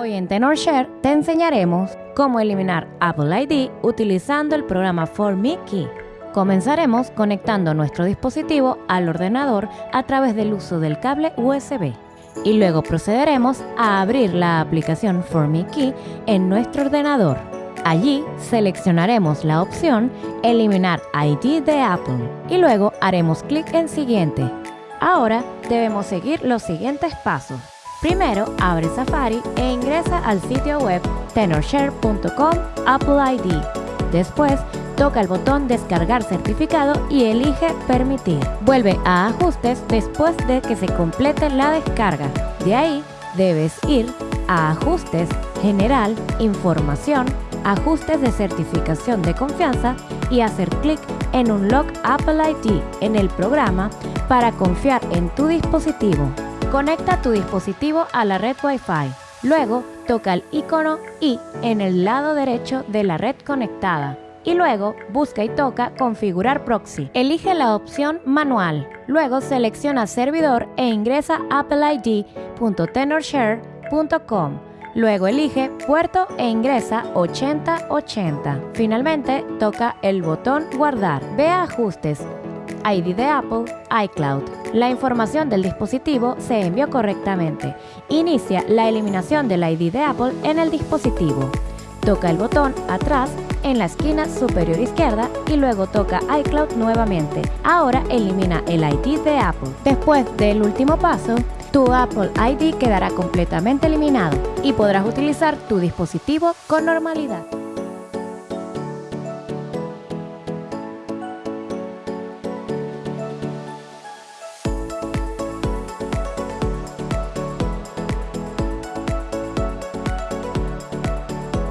Hoy en TenorShare te enseñaremos cómo eliminar Apple ID utilizando el programa For Me Key. Comenzaremos conectando nuestro dispositivo al ordenador a través del uso del cable USB y luego procederemos a abrir la aplicación For Me Key en nuestro ordenador. Allí seleccionaremos la opción Eliminar ID de Apple y luego haremos clic en Siguiente. Ahora debemos seguir los siguientes pasos. Primero, abre Safari e ingresa al sitio web tenorshare.com Apple ID. Después, toca el botón Descargar certificado y elige Permitir. Vuelve a Ajustes después de que se complete la descarga. De ahí, debes ir a Ajustes, General, Información, Ajustes de certificación de confianza y hacer clic en Unlock Apple ID en el programa para confiar en tu dispositivo. Conecta tu dispositivo a la red Wi-Fi. Luego, toca el icono I en el lado derecho de la red conectada. Y luego, busca y toca Configurar Proxy. Elige la opción Manual. Luego, selecciona Servidor e ingresa appleid.tenorshare.com. Luego elige puerto e ingresa 8080. Finalmente, toca el botón Guardar. Ve a Ajustes, ID de Apple, iCloud. La información del dispositivo se envió correctamente. Inicia la eliminación del ID de Apple en el dispositivo. Toca el botón Atrás en la esquina superior izquierda y luego toca iCloud nuevamente. Ahora elimina el ID de Apple. Después del último paso, tu Apple ID quedará completamente eliminado y podrás utilizar tu dispositivo con normalidad.